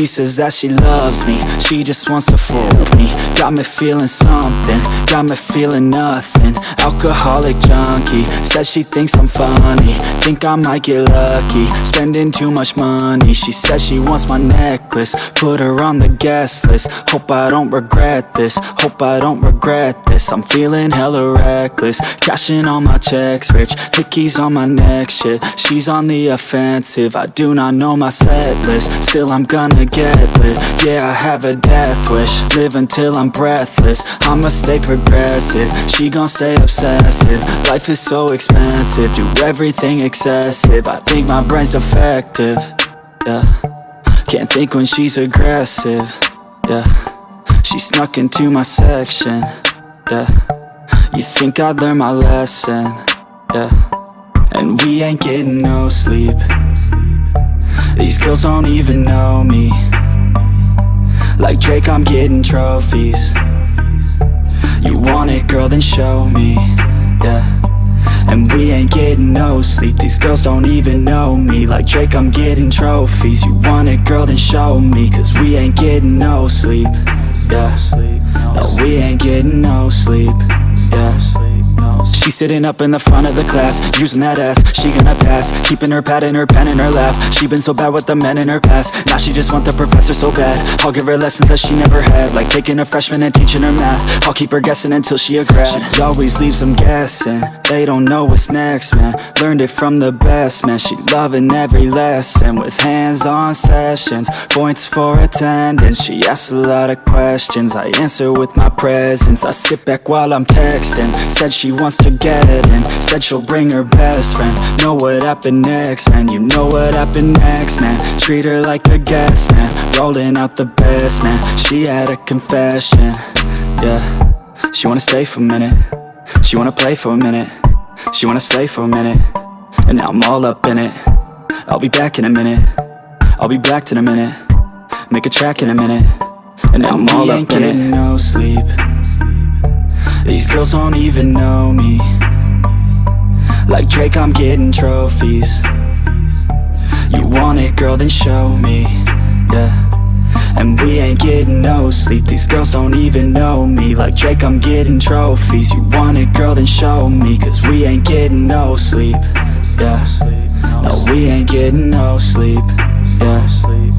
She says that she loves me, she just wants to fuck me. Got me feeling something, got me feeling nothing. Alcoholic junkie, says she thinks I'm funny. Think I might get lucky, spending too much money. She says she wants my necklace, put her on the guest list. Hope I don't regret this, hope I don't regret this. I'm feeling hella reckless, cashing all my checks rich Hickeys on my neck, shit, she's on the offensive. I do not know my set list, still I'm gonna get lit Yeah, I have a death wish, live until I'm breathless. I'ma stay progressive, she gon' stay obsessive. Life is so expensive, do everything excessive. I think my brain's defective, yeah. Can't think when she's aggressive, yeah. She snuck into my section, yeah. You think I'd learn my lesson, yeah. And we ain't getting no sleep These girls don't even know me. Like Drake, I'm getting trophies. You want it, girl, then show me, yeah. And we ain't getting no sleep. These girls don't even know me. Like Drake, I'm getting trophies. You want it, girl, then show me. Cause we ain't getting no sleep, yeah. No, we ain't getting no sleep, yeah She's sitting up in the front of the class Using that ass, she gonna pass. Keeping her pad and her pen in her lap. She been so bad with the men in her past. Now she just want the professor so bad. I'll give her lessons that she never had Like taking a freshman and teaching her math. I'll keep her guessing until she a grad. She always leaves them guessing. They don't know what's next, man. Learned it from the best, man. She loving every lesson With hands-on sessions. Points for attendance. She asks a lot of questions. I answer with my presence. I sit back while I'm texting. Said she wants to get in. Said she'll bring her best friend. Know what happened next, man. You know what happened next, man. Treat her like a guest, man. Rolling out the best, man. She had a confession, yeah. She wanna stay for a minute. She wanna play for a minute. She wanna stay for a minute. And now I'm all up in it. I'll be back in a minute. I'll be back in a minute. Make a track in a minute. And now I'm all up in it. No sleep these girls don't even know me. Like Drake, I'm getting trophies. You want it, girl, then show me, yeah. And we ain't getting no sleep. These girls don't even know me. Like Drake, I'm getting trophies. You want it, girl, then show me. Cause we ain't getting no sleep, yeah. No, we ain't getting no sleep, yeah